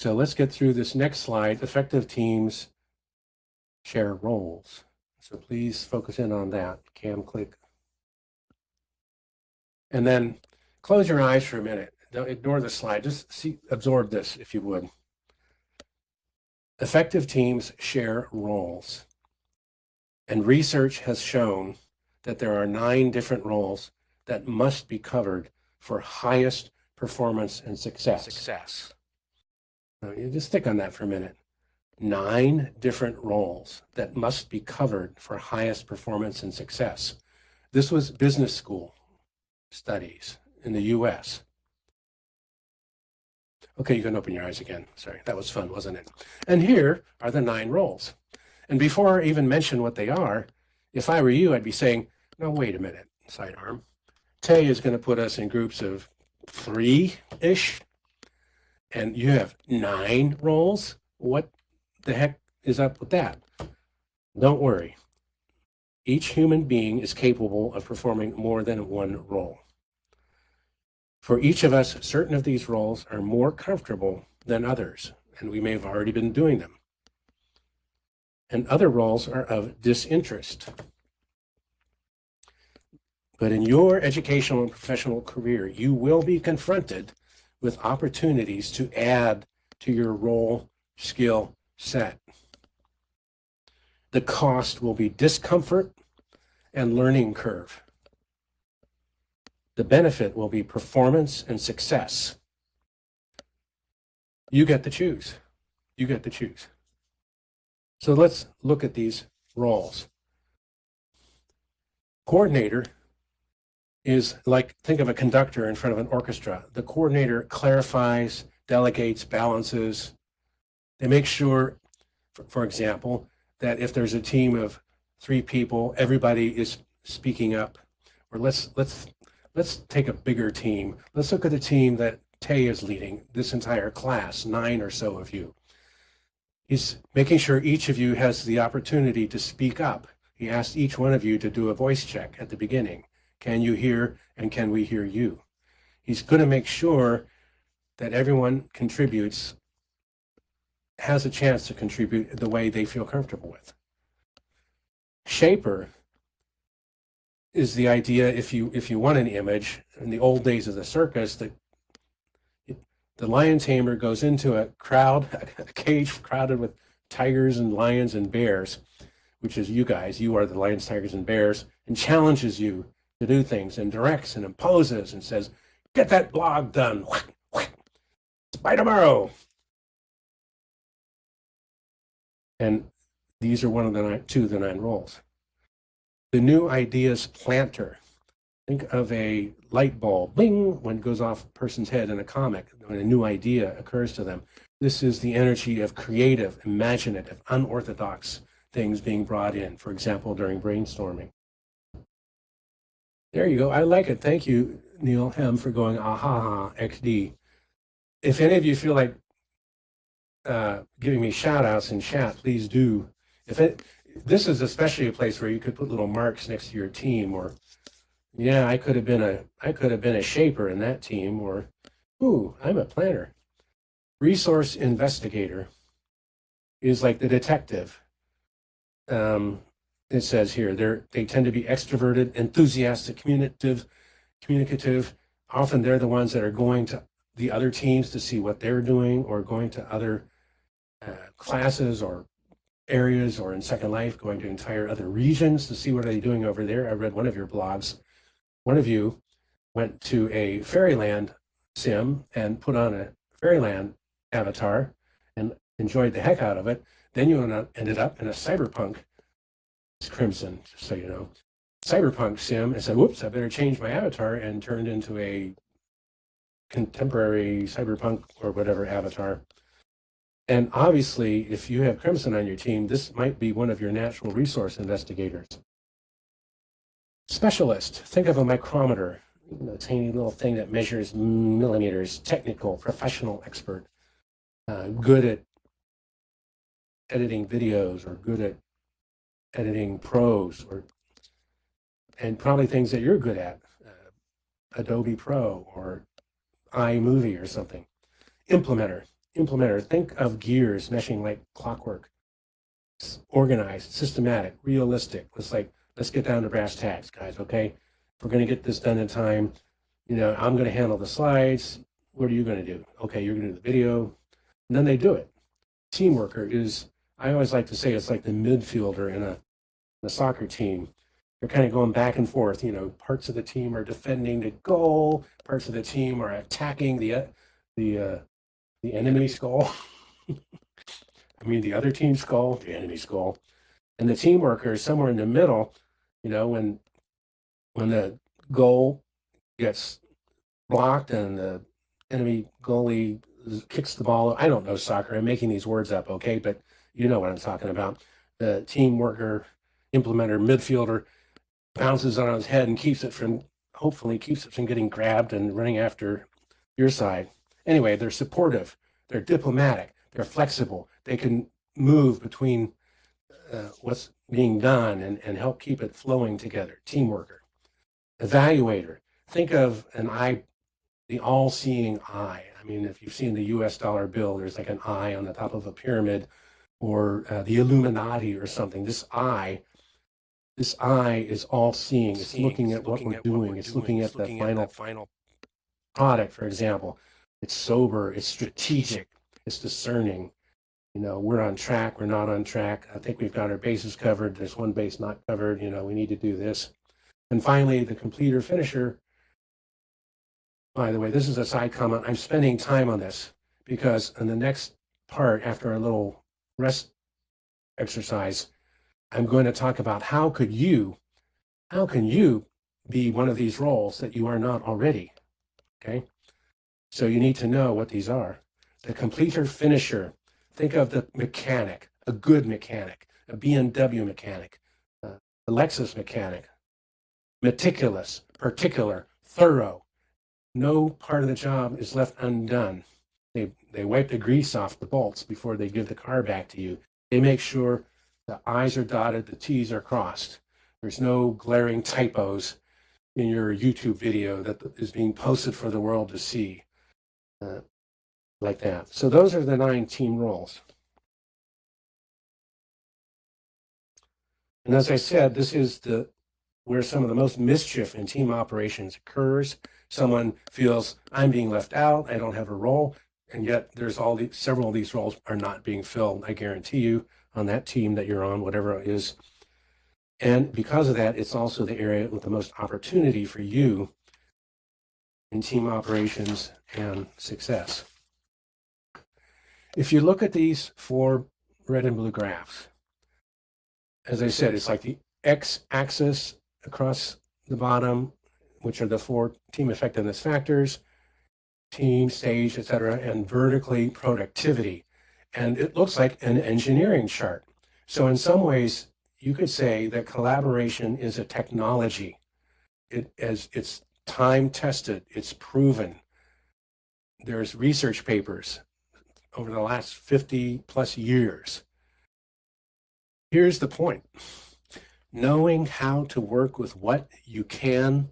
So let's get through this next slide. Effective teams share roles. So please focus in on that. Cam click. And then close your eyes for a minute. Don't ignore the slide. Just see, absorb this if you would. Effective teams share roles. And research has shown that there are nine different roles that must be covered for highest performance and success. Success. You just stick on that for a minute. Nine different roles that must be covered for highest performance and success. This was business school studies in the US. Okay, you can open your eyes again. Sorry, that was fun, wasn't it? And here are the nine roles. And before I even mention what they are, if I were you, I'd be saying, no, wait a minute, sidearm. Tay is going to put us in groups of three-ish, and you have nine roles. What the heck is up with that? Don't worry. Each human being is capable of performing more than one role. For each of us, certain of these roles are more comfortable than others, and we may have already been doing them. And other roles are of disinterest. But in your educational and professional career, you will be confronted with opportunities to add to your role skill set. The cost will be discomfort and learning curve. The benefit will be performance and success. You get to choose. You get to choose. So let's look at these roles. Coordinator is like, think of a conductor in front of an orchestra. The coordinator clarifies, delegates, balances. They make sure, for, example, that if there's a team of three people, everybody is speaking up. Or let's, let's, let's take a bigger team. Let's look at the team that Tay is leading, this entire class, nine or so of you. He's making sure each of you has the opportunity to speak up. He asked each one of you to do a voice check at the beginning. Can you hear and can we hear you? He's going to make sure that everyone contributes, has a chance to contribute the way they feel comfortable with. Shaper is the idea if you if you want an image in the old days of the circus that the lion tamer goes into a crowd a cage crowded with tigers and lions and bears which is you guys you are the lions tigers and bears and challenges you to do things and directs and imposes and says, get that blog done. By tomorrow. And these are one of the nine, two of the nine roles. The new ideas planter. Think of a light bulb, bing, when it goes off a person's head in a comic, when a new idea occurs to them. This is the energy of creative, imaginative, unorthodox things being brought in, for example, during brainstorming. There you go. I like it. Thank you, Neil Hem, for going aha XD. If any of you feel like uh, giving me shout outs in chat, please do. If it, this is especially a place where you could put little marks next to your team or yeah, I could have been a I could have been a shaper in that team or ooh, I'm a planner. Resource investigator is like the detective. Um, it says here, they're, they tend to be extroverted, enthusiastic, communicative, communicative. Often they're the ones that are going to the other teams to see what they're doing or going to other uh, classes or areas or in Second Life, going to entire other regions to see what are they doing over there. I read one of your blogs. One of you went to a Fairyland sim and put on a Fairyland avatar and enjoyed the heck out of it. Then you ended up in a cyberpunk Crimson, just so you know. Cyberpunk sim and said, whoops, I better change my avatar and turned into a contemporary cyberpunk or whatever avatar. And obviously, if you have Crimson on your team, this might be one of your natural resource investigators. Specialist, think of a micrometer, a tiny little thing that measures millimeters, technical, professional expert, uh, good at editing videos or good at editing prose or and probably things that you're good at, uh, Adobe Pro or iMovie or something. Implementer, implementer, think of gears meshing like clockwork. It's organized, systematic, realistic. Let's like, let's get down to brass tacks, guys, okay? If we're gonna get this done in time, you know, I'm gonna handle the slides. What are you gonna do? Okay, you're gonna do the video. And then they do it. Team worker is, I always like to say it's like the midfielder in a, in a soccer team they're kind of going back and forth. You know, parts of the team are defending the goal, parts of the team are attacking the uh, the uh, the enemy's goal. I mean, the other team's goal, the enemy's goal, and the team worker is somewhere in the middle. You know, when when the goal gets blocked and the enemy goalie kicks the ball. I don't know soccer. I'm making these words up, okay? But you know what I'm talking about. The team worker, implementer, midfielder bounces on his head and keeps it from, hopefully keeps it from getting grabbed and running after your side. Anyway, they're supportive, they're diplomatic, they're flexible, they can move between uh, what's being done and, and help keep it flowing together. Team worker. Evaluator. Think of an eye, the all-seeing eye. I mean, if you've seen the US dollar bill, there's like an eye on the top of a pyramid or uh, the Illuminati or something. This eye this eye is all seeing. It's seeing, looking at what we're doing. It's looking at the final final product, for example. It's sober. It's strategic. It's discerning. You know, we're on track. We're not on track. I think we've got our bases covered. There's one base not covered. You know, we need to do this. And finally, the completer finisher. By the way, this is a side comment. I'm spending time on this because in the next part, after a little rest exercise, I'm going to talk about how could you, how can you be one of these roles that you are not already, okay? So you need to know what these are. The completer finisher, think of the mechanic, a good mechanic, a BMW mechanic, uh, a Lexus mechanic, meticulous, particular, thorough. No part of the job is left undone. They, they wipe the grease off the bolts before they give the car back to you. They make sure the I's are dotted, the T's are crossed. There's no glaring typos in your YouTube video that is being posted for the world to see uh, like that. So those are the nine team roles. And as I said, this is the where some of the most mischief in team operations occurs. Someone feels I'm being left out, I don't have a role, and yet there's all these several of these roles are not being filled. I guarantee you on that team that you're on, whatever it is. And because of that, it's also the area with the most opportunity for you in team operations and success. If you look at these four red and blue graphs, as I said, it's like the x-axis across the bottom, which are the four team effectiveness factors, team, stage, etc., and vertically productivity and it looks like an engineering chart. So in some ways, you could say that collaboration is a technology. It as it's time tested, it's proven. There's research papers over the last 50 plus years. Here's the point. Knowing how to work with what you can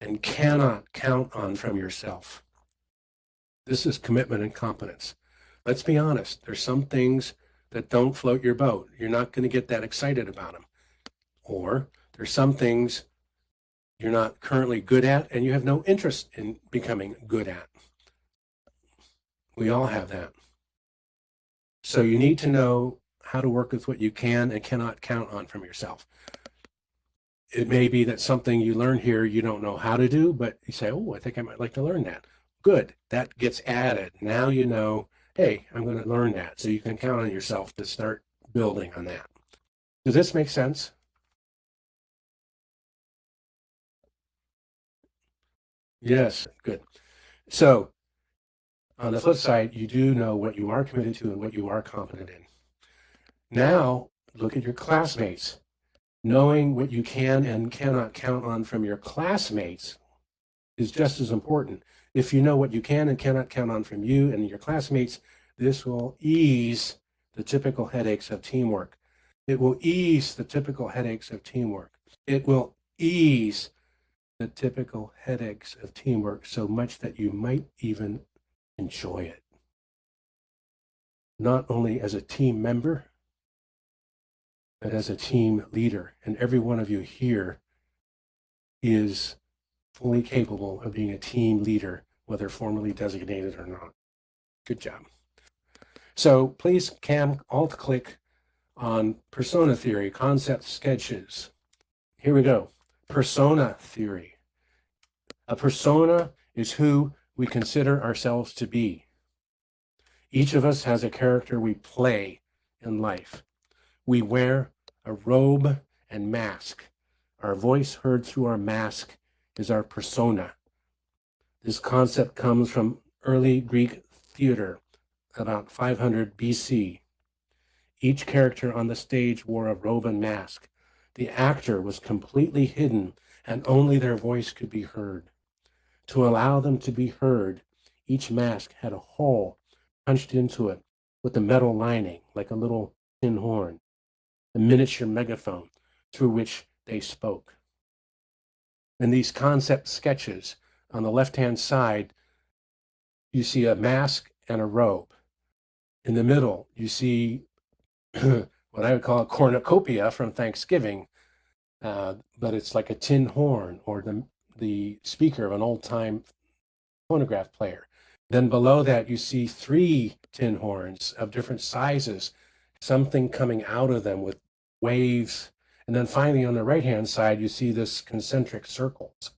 and cannot count on from yourself. This is commitment and competence let's be honest, there's some things that don't float your boat. You're not going to get that excited about them. Or there's some things you're not currently good at and you have no interest in becoming good at. We all have that. So you need to know how to work with what you can and cannot count on from yourself. It may be that something you learn here you don't know how to do, but you say, oh, I think I might like to learn that. Good, that gets added. Now you know hey, I'm going to learn that. So you can count on yourself to start building on that. Does this make sense? Yes, good. So on the flip side, you do know what you are committed to and what you are competent in. Now, look at your classmates. Knowing what you can and cannot count on from your classmates is just as important. If you know what you can and cannot count on from you and your classmates, this will ease the typical headaches of teamwork. It will ease the typical headaches of teamwork. It will ease the typical headaches of teamwork so much that you might even enjoy it. not only as a team member, but as a team leader. And every one of you here is fully capable of being a team leader, whether formally designated or not. Good job. So please cam alt click on persona theory, concept sketches. Here we go. Persona theory. A persona is who we consider ourselves to be. Each of us has a character we play in life. We wear a robe and mask. Our voice heard through our mask is our persona. This concept comes from early Greek theater, about 500 BC. Each character on the stage wore a robe and mask. The actor was completely hidden and only their voice could be heard. To allow them to be heard, each mask had a hole punched into it with a metal lining, like a little tin horn, a miniature megaphone through which they spoke. In these concept sketches, on the left-hand side, you see a mask and a robe. In the middle, you see what I would call a cornucopia from Thanksgiving, uh, but it's like a tin horn or the, the speaker of an old-time phonograph player. Then below that, you see three tin horns of different sizes, something coming out of them with waves. And then finally, on the right-hand side, you see this concentric circles.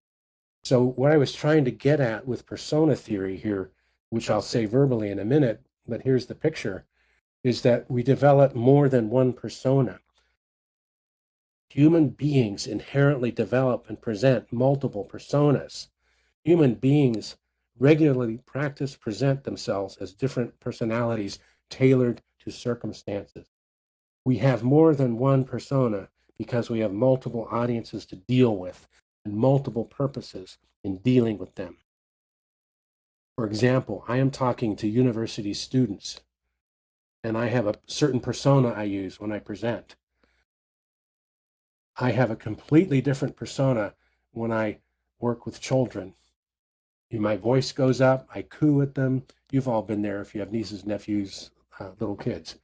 So what I was trying to get at with persona theory here, which I'll say verbally in a minute, but here's the picture, is that we develop more than one persona. Human beings inherently develop and present multiple personas. Human beings regularly practice present themselves as different personalities tailored to circumstances. We have more than one persona because we have multiple audiences to deal with and multiple purposes in dealing with them. For example, I am talking to university students and I have a certain persona I use when I present. I have a completely different persona when I work with children my voice goes up, I coo at them. You've all been there if you have nieces, nephews, uh, little kids.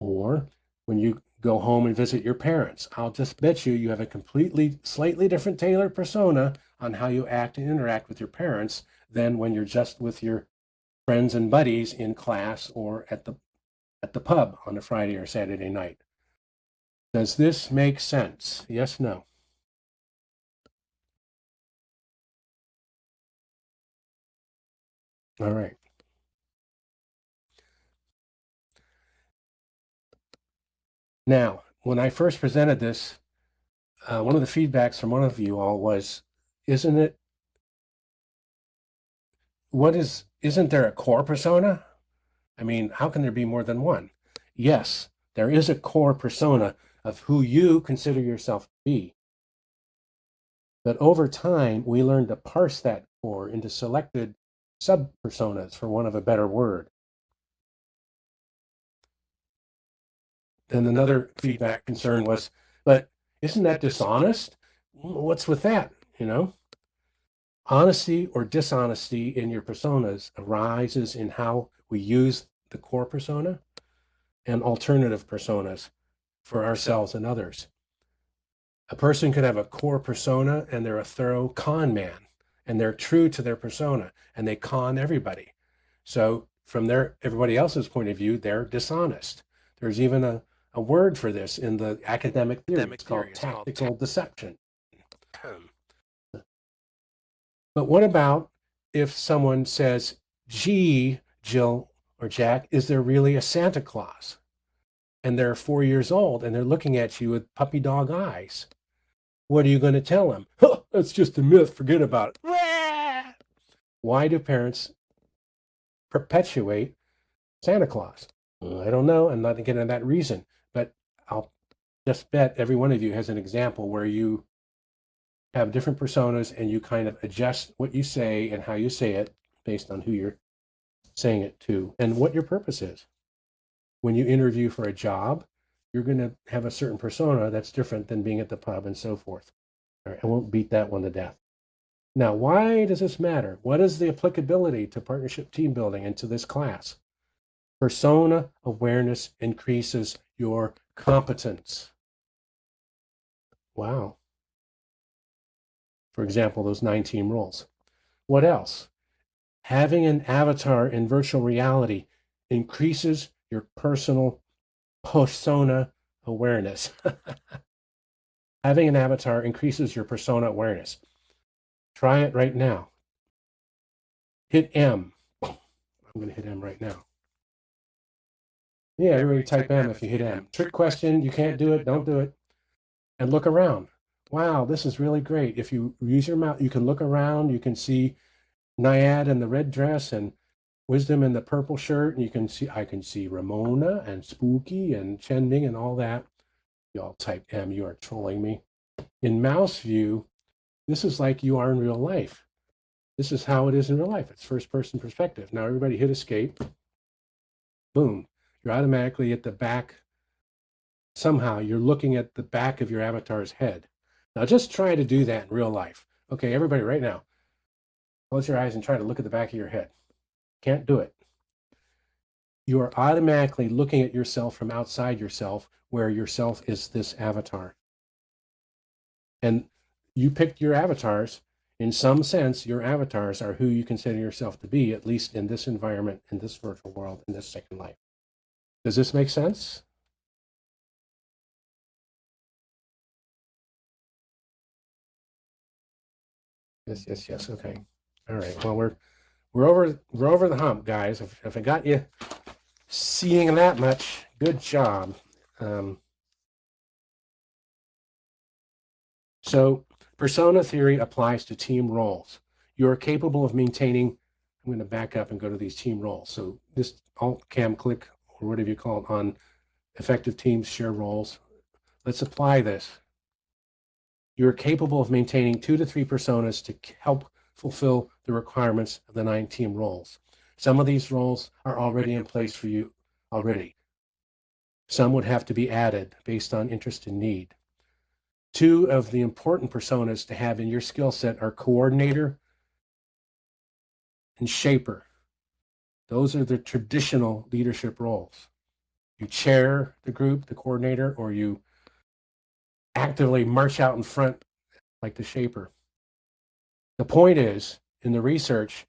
Or when you go home and visit your parents, I'll just bet you you have a completely, slightly different tailored persona on how you act and interact with your parents than when you're just with your friends and buddies in class or at the at the pub on a Friday or Saturday night. Does this make sense? Yes, no. All right. Now, when I first presented this, uh, one of the feedbacks from one of you all was, isn't it, what is, isn't there a core persona? I mean, how can there be more than one? Yes, there is a core persona of who you consider yourself to be. But over time, we learn to parse that core into selected sub-personas, for want of a better word. Then another feedback concern was, but isn't that dishonest? What's with that, you know? Honesty or dishonesty in your personas arises in how we use the core persona and alternative personas for ourselves and others. A person could have a core persona and they're a thorough con man and they're true to their persona and they con everybody. So from their everybody else's point of view, they're dishonest. There's even a, a word for this in the academic theory. Academic it's called theory. tactical called deception. But what about if someone says, gee, Jill or Jack, is there really a Santa Claus? And they're four years old and they're looking at you with puppy dog eyes. What are you going to tell them? Huh, that's just a myth. Forget about it. Why do parents perpetuate Santa Claus? I don't know. I'm not getting into that reason, I'll just bet every one of you has an example where you have different personas and you kind of adjust what you say and how you say it based on who you're saying it to and what your purpose is. When you interview for a job, you're going to have a certain persona that's different than being at the pub and so forth. All right, I won't beat that one to death. Now, why does this matter? What is the applicability to partnership team building and to this class? Persona awareness increases your competence. Wow. For example, those nine team roles. What else? Having an avatar in virtual reality increases your personal persona awareness. Having an avatar increases your persona awareness. Try it right now. Hit M. I'm going to hit M right now. Yeah, everybody type M if you hit M. Trick question, you can't do it, don't do it. And look around. Wow, this is really great. If you use your mouth, you can look around, you can see Nyad in the red dress and Wisdom in the purple shirt, and you can see I can see Ramona and Spooky and Chending and all that. Y'all type M, you are trolling me. In mouse view, this is like you are in real life. This is how it is in real life. It's first person perspective. Now everybody hit escape. Boom. You're automatically at the back. Somehow you're looking at the back of your avatar's head. Now just try to do that in real life. Okay, everybody right now, close your eyes and try to look at the back of your head. Can't do it. You are automatically looking at yourself from outside yourself, where yourself is this avatar. And you picked your avatars. In some sense, your avatars are who you consider yourself to be, at least in this environment, in this virtual world, in this second life. Does this make sense? Yes, yes, yes. Okay. All right. Well, we're we're over we're over the hump, guys. If, if I got you seeing that much, good job. Um, so persona theory applies to team roles. You are capable of maintaining. I'm going to back up and go to these team roles. So this alt cam click or whatever you call it on effective teams share roles. Let's apply this. You're capable of maintaining two to three personas to help fulfill the requirements of the nine team roles. Some of these roles are already in place for you already. Some would have to be added based on interest and need. Two of the important personas to have in your skill set are coordinator and shaper. Those are the traditional leadership roles. You chair the group, the coordinator, or you actively march out in front like the shaper. The point is, in the research,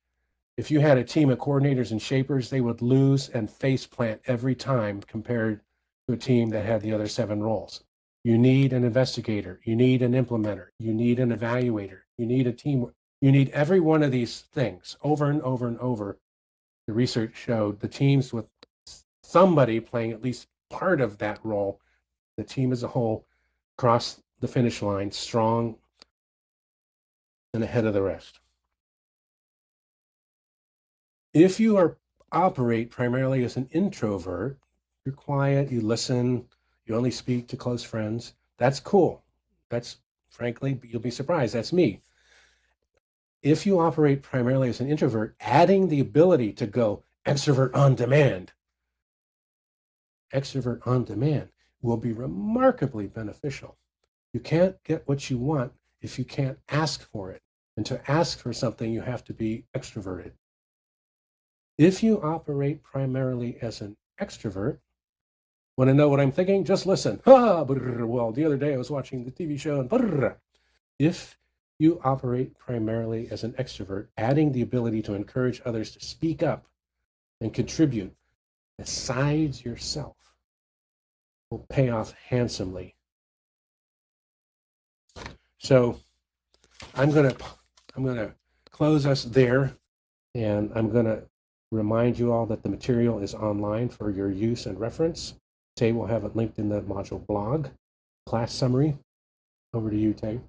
if you had a team of coordinators and shapers, they would lose and face plant every time compared to a team that had the other seven roles. You need an investigator, you need an implementer, you need an evaluator, you need a team, you need every one of these things over and over and over. The research showed the teams with somebody playing at least part of that role, the team as a whole, cross the finish line strong and ahead of the rest. If you are operate primarily as an introvert, you're quiet, you listen, you only speak to close friends, that's cool. That's frankly, you'll be surprised, that's me. If you operate primarily as an introvert, adding the ability to go extrovert on demand, extrovert on demand will be remarkably beneficial. You can't get what you want if you can't ask for it. And to ask for something, you have to be extroverted. If you operate primarily as an extrovert, want to know what I'm thinking? Just listen. Ah, well, the other day I was watching the TV show and if you operate primarily as an extrovert, adding the ability to encourage others to speak up and contribute besides yourself will pay off handsomely so I'm going to I'm going to close us there and I'm going to remind you all that the material is online for your use and reference. Tay will have it linked in the module blog. Class summary. Over to you, Tay.